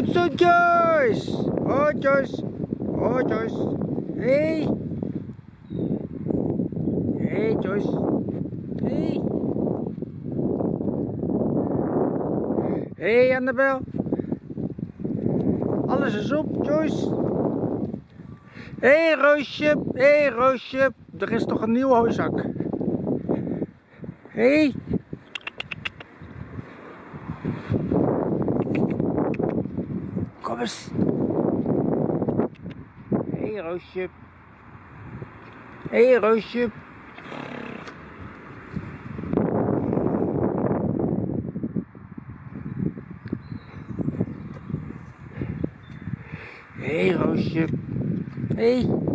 Goed zo, Joyce. Oh, Joyce. Oh, Joyce. Hey. Hey, Joyce. Hey. Hey, Annabel. Alles is op, Joyce. Hé, hey, Roosje. Hé, hey, Roosje. Er is toch een nieuwe hooizak. Hé. Hey. Eens. Hé, hey, Roosje. Hey, Roosje. Hey.